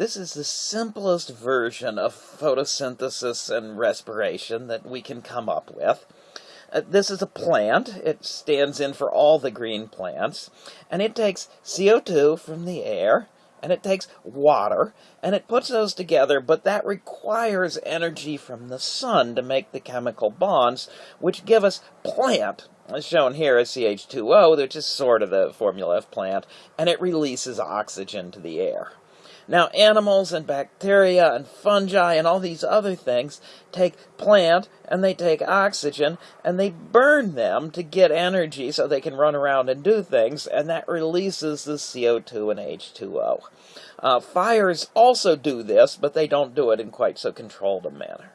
This is the simplest version of photosynthesis and respiration that we can come up with. Uh, this is a plant. It stands in for all the green plants. And it takes CO2 from the air, and it takes water, and it puts those together, but that requires energy from the sun to make the chemical bonds, which give us plant, as shown here as CH2O, which is sort of the formula of plant, and it releases oxygen to the air. Now, animals and bacteria and fungi and all these other things take plant and they take oxygen and they burn them to get energy so they can run around and do things, and that releases the CO2 and H2O. Uh, fires also do this, but they don't do it in quite so controlled a manner.